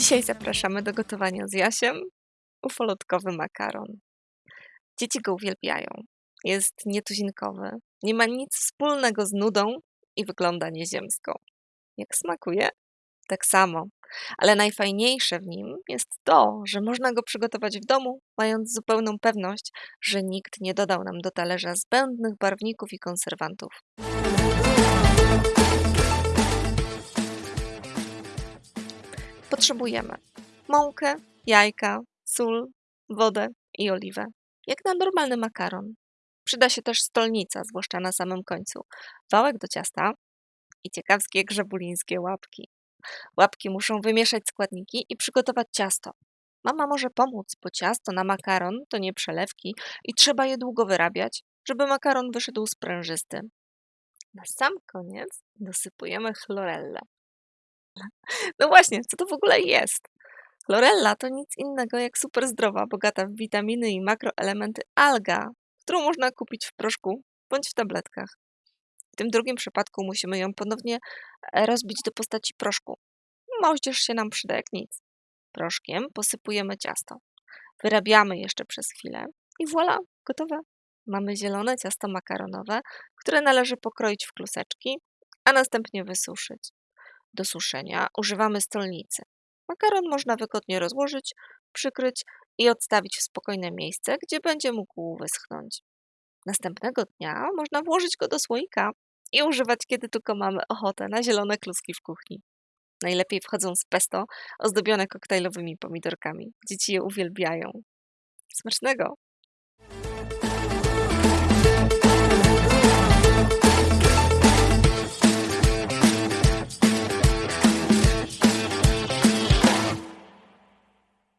Dzisiaj zapraszamy do gotowania z Jasiem ufolutkowy makaron. Dzieci go uwielbiają. Jest nietuzinkowy, nie ma nic wspólnego z nudą i wygląda nieziemsko. Jak smakuje? Tak samo. Ale najfajniejsze w nim jest to, że można go przygotować w domu, mając zupełną pewność, że nikt nie dodał nam do talerza zbędnych barwników i konserwantów. Potrzebujemy mąkę, jajka, sól, wodę i oliwę. Jak na normalny makaron. Przyda się też stolnica, zwłaszcza na samym końcu. Wałek do ciasta i ciekawskie grzebulińskie łapki. Łapki muszą wymieszać składniki i przygotować ciasto. Mama może pomóc, bo ciasto na makaron to nie przelewki i trzeba je długo wyrabiać, żeby makaron wyszedł sprężysty. Na sam koniec dosypujemy chlorellę. No właśnie, co to w ogóle jest? Chlorella to nic innego jak super zdrowa, bogata w witaminy i makroelementy alga, którą można kupić w proszku bądź w tabletkach. W tym drugim przypadku musimy ją ponownie e, rozbić do postaci proszku. Moździerz się nam przyda jak nic. Proszkiem posypujemy ciasto. Wyrabiamy jeszcze przez chwilę i voilà, gotowe. Mamy zielone ciasto makaronowe, które należy pokroić w kluseczki, a następnie wysuszyć. Do suszenia używamy stolnicy. Makaron można wygodnie rozłożyć, przykryć i odstawić w spokojne miejsce, gdzie będzie mógł wyschnąć. Następnego dnia można włożyć go do słoika i używać, kiedy tylko mamy ochotę na zielone kluski w kuchni. Najlepiej wchodzą z pesto ozdobione koktajlowymi pomidorkami. Dzieci je uwielbiają. Smacznego!